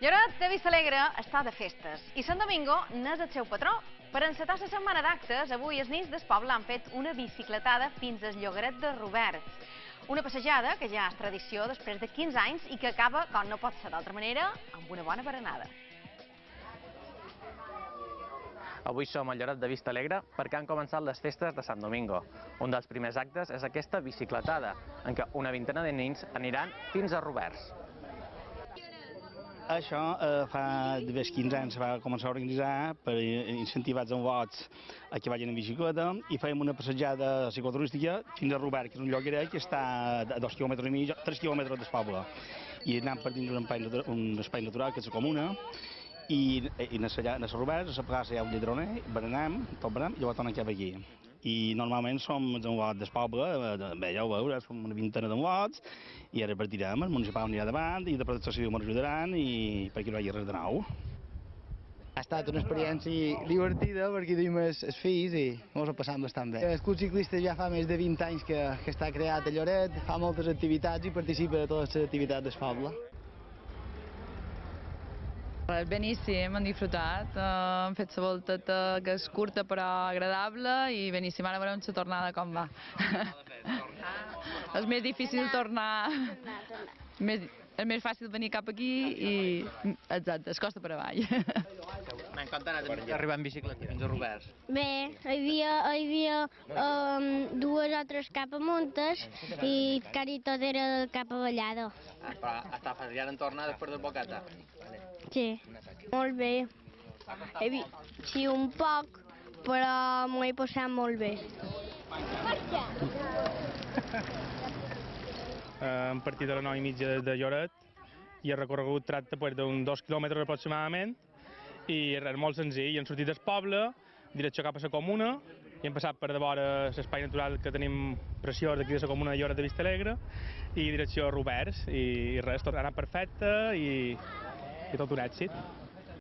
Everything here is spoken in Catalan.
Lloret de Vistalegre està de festes i Sant Domingo n'és el seu patró. Per encetar la setmana d'actes, avui els nins del poble han fet una bicicletada fins al llogaret de Roberts. Una passejada que ja és tradició després de 15 anys i que acaba, com no pot ser d'altra manera, amb una bona berenada. Avui som a Lloret de Vista Alegre perquè han començat les festes de Sant Domingo. Un dels primers actes és aquesta bicicletada, en què una vintena de nins aniran fins a Roberts. Això eh, fa d'haver 15 anys va començar a organitzar per incentivats amb vots a que vagin en bicicleta i fèiem una passejada cicloturística fins a Robert, que és un lloc que està a dos quilòmetres i mig, tres quilòmetres del poble. I anant per dins un espai, un espai natural, que és la comuna, i, i a allà, a Robert, a la plaça hi ha un lladroner, berenem, tot berenem, i llavors tornem cap aquí i normalment som en lot del poble, eh, bé, ja ho veure, som una vintena de lots, i ara partirem, el municipal anirà davant, i de protecció civil ens ajudaran, i perquè no hi hagi res de nou. Ha estat una experiència divertida perquè tenim els, els fills i ens ho passam bastant bé. El Club Ciclista ja fa més de 20 anys que, que està creat a Lloret, fa moltes activitats i participa de totes les activitats del poble. Beníssim, hem disfrutat, hem fet la volteta que és curta però agradable i beníssim, ara veurem la tornada com va. és més difícil tornar, més, és més fàcil venir cap aquí i exacte, es costa per avall. M'ha encantat arribar en bicicleta fins a Roberts. Bé, hi havia, hi havia um, dues o tres capamontes i quasi tot era cap avallada. Ah, però està fàcil, ja en tornar després del bocata. Sí, molt bé. He vist, sí, un poc, però m'ho he passat molt bé. Hem partit a les 9 i mitja de Lloret i el recorregut tracta pues, d'uns dos quilòmetres aproximadament i és molt senzill. Hem sortit del poble, direcció cap a la comuna, i hem passat per davant l'espai natural que tenim preciós d'aquí de la comuna de Lloret de Vistalegre i direcció a Roberts i res, tot ha anat perfecte i, i tot un èxit.